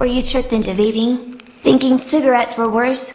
Were you tricked into vaping? Thinking cigarettes were worse?